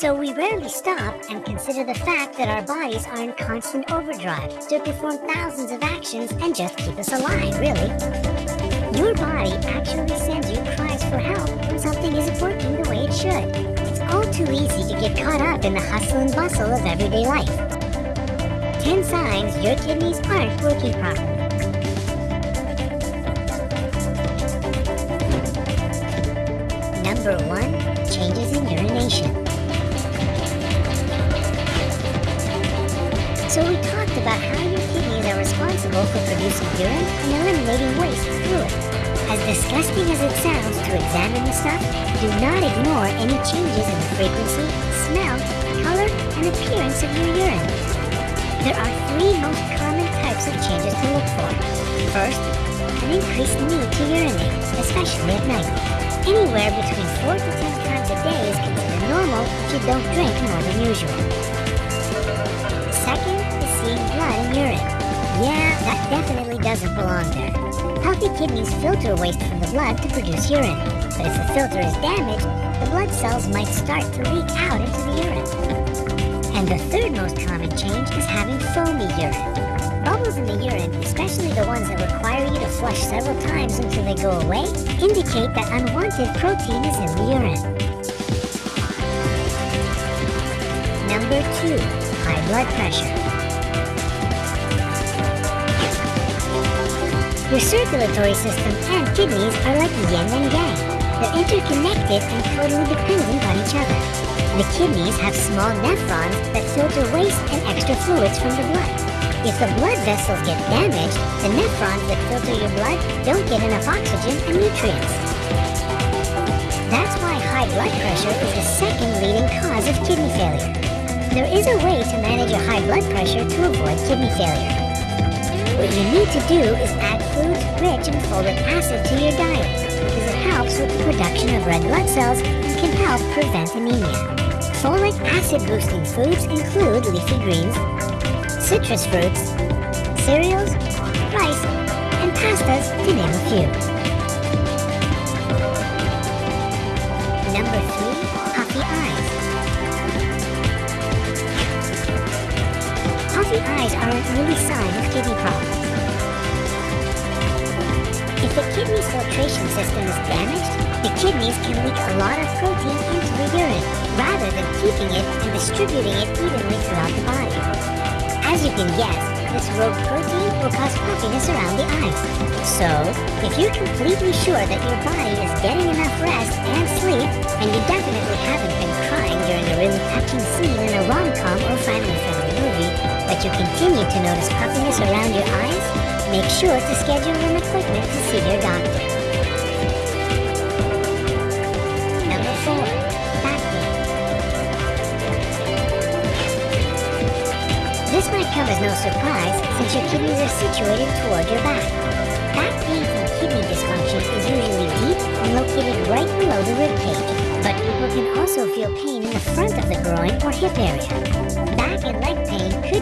So we rarely stop and consider the fact that our bodies are in constant overdrive to perform thousands of actions and just keep us alive, really. Your body actually sends you cries for help when something isn't working the way it should. It's all too easy to get caught up in the hustle and bustle of everyday life. 10 signs your kidneys aren't working properly. Number 1. Changes in urination. So we talked about how your kidneys are responsible for producing urine and eliminating waste fluid. As disgusting as it sounds to examine the stuff, do not ignore any changes in the frequency, smell, color, and appearance of your urine. There are three most common types of changes to look for. First, an increased need to urinate, especially at night. Anywhere between 4 to 10 times a day is considered normal if you don't drink more than usual. Urine. Yeah, that definitely doesn't belong there. Healthy kidneys filter waste from the blood to produce urine. But if the filter is damaged, the blood cells might start to leak out into the urine. And the third most common change is having foamy urine. Bubbles in the urine, especially the ones that require you to flush several times until they go away, indicate that unwanted protein is in the urine. Number 2 high blood pressure. Your circulatory system and kidneys are like yin and yang. They're interconnected and totally dependent on each other. The kidneys have small nephrons that filter waste and extra fluids from the blood. If the blood vessels get damaged, the nephrons that filter your blood don't get enough oxygen and nutrients. That's why high blood pressure is the second leading cause of kidney failure. There is a way to manage your high blood pressure to avoid kidney failure. What you need to do is add foods rich in folic acid to your diet, because it helps with the production of red blood cells and can help prevent anemia. Folic acid boosting foods include leafy greens, citrus fruits, cereals, rice, and pastas, to name a few. Early sign of kidney problems. If the kidney's filtration system is damaged, the kidneys can leak a lot of protein into the urine, rather than keeping it and distributing it evenly throughout the body. As you can guess, this rogue protein will cause puffiness around the eyes. So, if you're completely sure that your body is getting enough rest and sleep, and you definitely haven't been crying during a really touching scene in a rom-com or family-friendly movie, but you continue to notice puffiness around your eyes, make sure to schedule an appointment to see your doctor. Number 4. Back pain. This might come as no surprise since your kidneys are situated toward your back. Back pain from kidney dysfunction is usually deep and located right below the rib cage, but people can also feel pain in the front of the groin or hip area. Back and leg pain could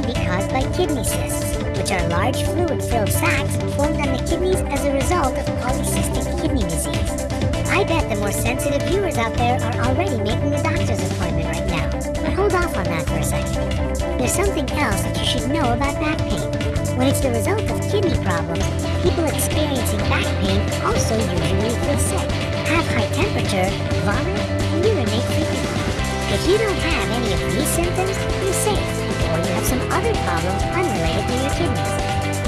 by kidney cysts, which are large fluid-filled sacs formed on the kidneys as a result of polycystic kidney disease. I bet the more sensitive viewers out there are already making a doctor's appointment right now. But hold off on that for a second. There's something else that you should know about back pain. When it's the result of kidney problems, people experiencing back pain also usually feel sick, have high temperature, vomit, and urinate frequently. If you don't have any of these symptoms, other problems unrelated to your kidneys.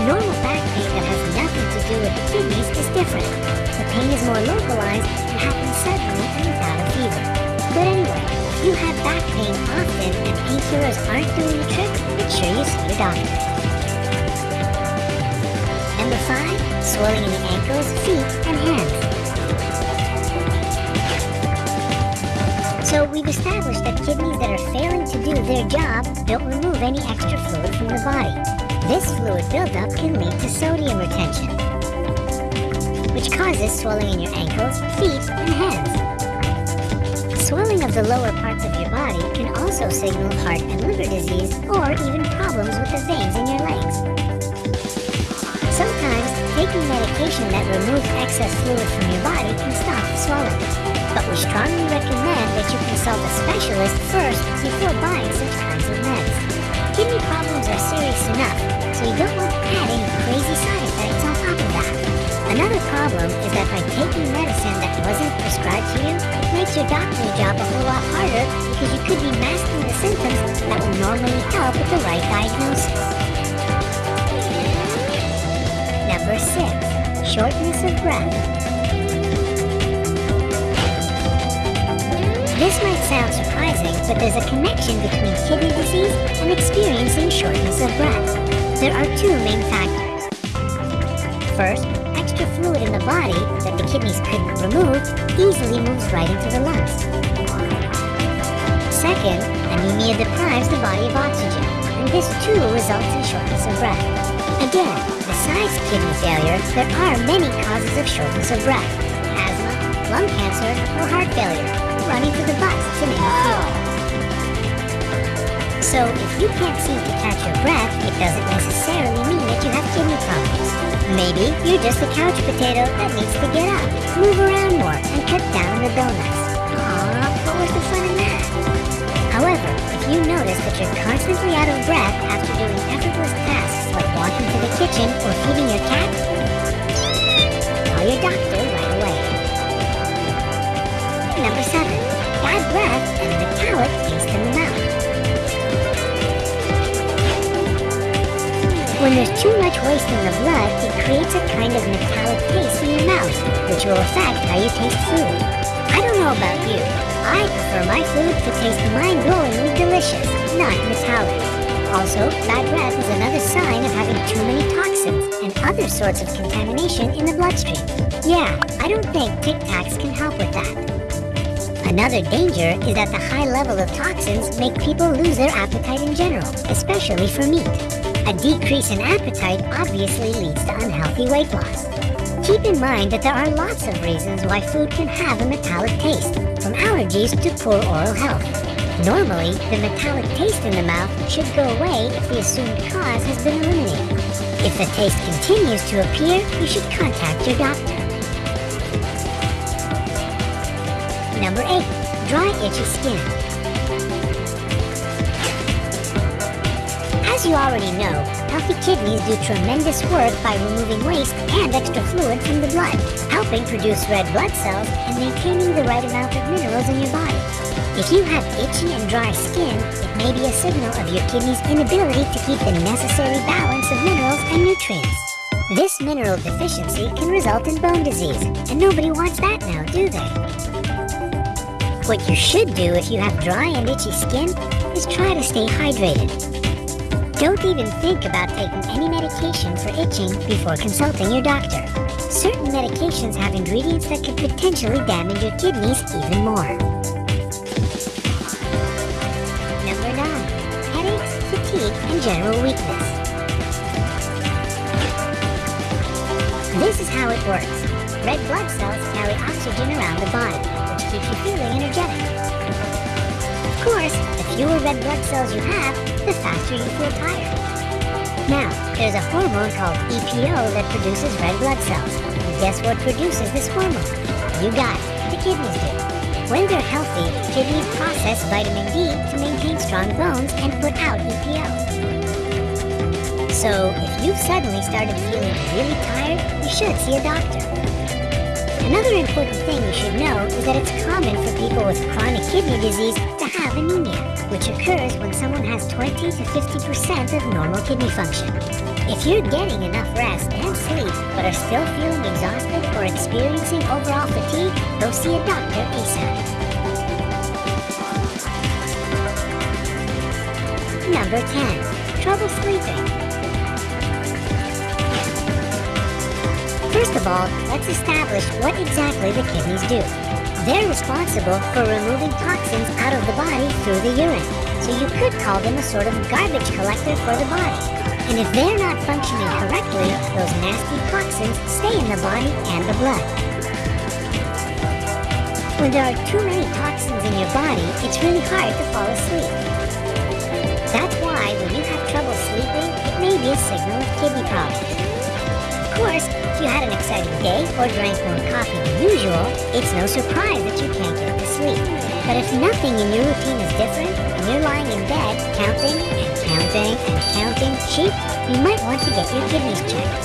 Normal back pain that has nothing to do with the kidneys is different. The pain is more localized and happens suddenly and without a fever. But anyway, if you have back pain often and painkillers aren't doing the trick, make sure you see your doctor. Number 5. Swelling in the ankles, feet, and hands. So we've established that kidneys that are failing to do their job don't remove any extra fluid from the body. This fluid buildup can lead to sodium retention, which causes swelling in your ankles, feet, and hands. Swelling of the lower parts of your body can also signal heart and liver disease or even problems with the veins in your legs. Sometimes, taking medication that removes excess fluid from your body can stop swelling. We strongly recommend that you consult a specialist first before buying such kinds of meds. Kidney problems are serious enough, so you don't want to add any crazy side effects on top of that. Another problem is that by taking medicine that wasn't prescribed to you, it makes your doctor's job a whole lot harder because you could be masking the symptoms that would normally help with the right diagnosis. Number 6. Shortness of breath. This might sound surprising, but there's a connection between kidney disease and experiencing shortness of breath. There are two main factors. First, extra fluid in the body that the kidneys couldn't remove easily moves right into the lungs. Second, anemia deprives the body of oxygen, and this too results in shortness of breath. Again, besides kidney failure, there are many causes of shortness of breath. Asthma, lung cancer, or heart failure running to the bus to few. So if you can't seem to catch your breath, it doesn't necessarily mean that you have kidney problems. Maybe you're just a couch potato that needs to get up, move around more, and cut down the donuts. Aw, what was the fun in that? However, if you notice that you're constantly out of breath after doing effortless tasks like walking to the kitchen or feeding your cat, call your doctor right away. Number 7. And. When there's too much waste in the blood, it creates a kind of metallic taste in your mouth, which will affect how you taste food. I don't know about you. I prefer my food to taste mind-blowingly delicious, not metallic. Also, bad breath is another sign of having too many toxins and other sorts of contamination in the bloodstream. Yeah, I don't think Tic Tacs can help with that. Another danger is that the high level of toxins make people lose their appetite in general, especially for meat. A decrease in appetite obviously leads to unhealthy weight loss. Keep in mind that there are lots of reasons why food can have a metallic taste, from allergies to poor oral health. Normally, the metallic taste in the mouth should go away if the assumed cause has been eliminated. If the taste continues to appear, you should contact your doctor. Number 8. Dry itchy skin. As you already know, healthy kidneys do tremendous work by removing waste and extra fluid from the blood, helping produce red blood cells and maintaining the right amount of minerals in your body. If you have itchy and dry skin, it may be a signal of your kidney's inability to keep the necessary balance of minerals and nutrients. This mineral deficiency can result in bone disease, and nobody wants that now, do they? What you should do if you have dry and itchy skin is try to stay hydrated. Don't even think about taking any medication for itching before consulting your doctor. Certain medications have ingredients that could potentially damage your kidneys even more. Number 9. Headaches, fatigue, and general weakness. This is how it works. Red blood cells carry oxygen around the body you feeling energetic. Of course, the fewer red blood cells you have, the faster you feel tired. Now, there's a hormone called EPO that produces red blood cells. And guess what produces this hormone? You got it, the kidneys do. When they're healthy, kidneys process vitamin D to maintain strong bones and put out EPO. So, if you've suddenly started feeling really tired, you should see a doctor. Another important thing you should know is that it's common for people with chronic kidney disease to have anemia, which occurs when someone has 20 to 50% of normal kidney function. If you're getting enough rest and sleep, but are still feeling exhausted or experiencing overall fatigue, go see a doctor ASAP. Number 10. Trouble sleeping. First of all, let's establish what exactly the kidneys do. They're responsible for removing toxins out of the body through the urine, so you could call them a sort of garbage collector for the body. And if they're not functioning correctly, those nasty toxins stay in the body and the blood. When there are too many toxins in your body, it's really hard to fall asleep. That's why when you have trouble sleeping, it may be a signal of kidney problems course, if you had an exciting day or drank more coffee than usual, it's no surprise that you can't get to sleep. But if nothing in your routine is different, and you're lying in bed counting and counting and counting sheep, you might want to get your kidneys checked.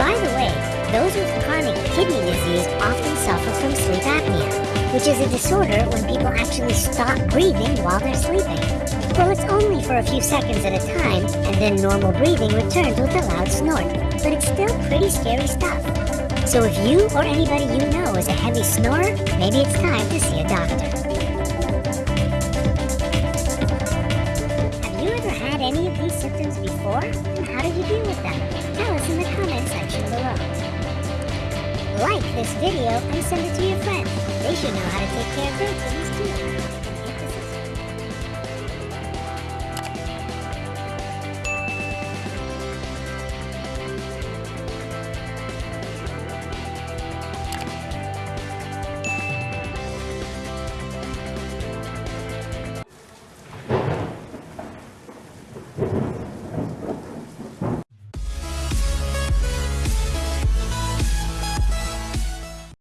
By the way, those with chronic kidney disease often suffer from sleep apnea, which is a disorder when people actually stop breathing while they're sleeping. Well, it's only for a few seconds at a time, and then normal breathing returns with a loud snort. But it's still pretty scary stuff. So if you or anybody you know is a heavy snorer, maybe it's time to see a doctor. Have you ever had any of these symptoms before? And how did you deal with them? Tell us in the comment section below. Like this video and send it to your friends. They should know how to take care of their kidneys too.